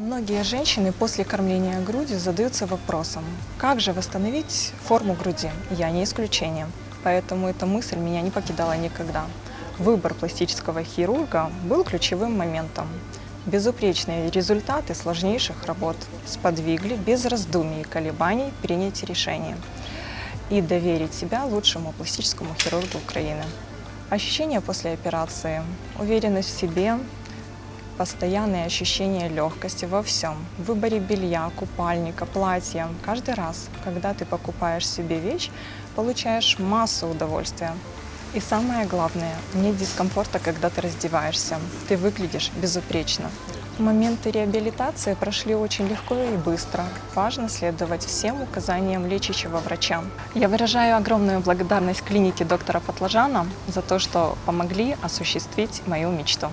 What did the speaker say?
Многие женщины после кормления грудью задаются вопросом, как же восстановить форму груди? Я не исключение. Поэтому эта мысль меня не покидала никогда. Выбор пластического хирурга был ключевым моментом. Безупречные результаты сложнейших работ сподвигли без раздумий и колебаний принять решение и доверить себя лучшему пластическому хирургу Украины. Ощущения после операции, уверенность в себе, постоянное ощущение легкости во всем. В выборе белья, купальника, платья. Каждый раз, когда ты покупаешь себе вещь, получаешь массу удовольствия. И самое главное, нет дискомфорта, когда ты раздеваешься. Ты выглядишь безупречно. Моменты реабилитации прошли очень легко и быстро. Важно следовать всем указаниям лечащего врача. Я выражаю огромную благодарность клинике доктора Фатлажана за то, что помогли осуществить мою мечту.